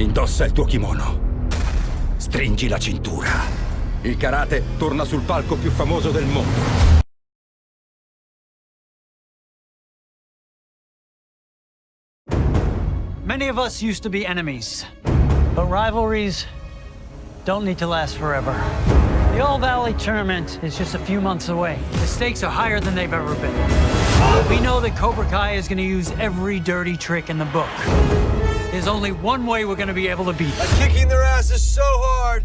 Indossa il tuo kimono. Stringi la cintura. Il karate torna sul palco più famoso del mondo. Many of us used to be enemies, but rivalries don't need to last forever. The All Valley tournament is just a few months away. The stakes are higher than they've ever been. We know that Cobra Kai is going to use every dirty trick in the book. There's only one way we're gonna be able to beat. them. kicking their asses so hard,